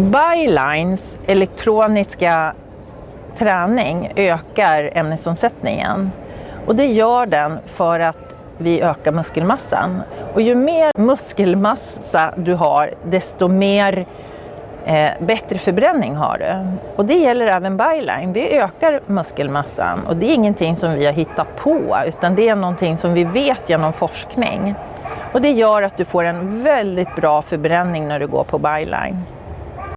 Bylines elektroniska träning ökar ämnesomsättningen och det gör den för att vi ökar muskelmassan. Och ju mer muskelmassa du har desto mer eh, bättre förbränning har du. Och det gäller även byline. Vi ökar muskelmassan och det är ingenting som vi har hittat på utan det är någonting som vi vet genom forskning. Och det gör att du får en väldigt bra förbränning när du går på byline.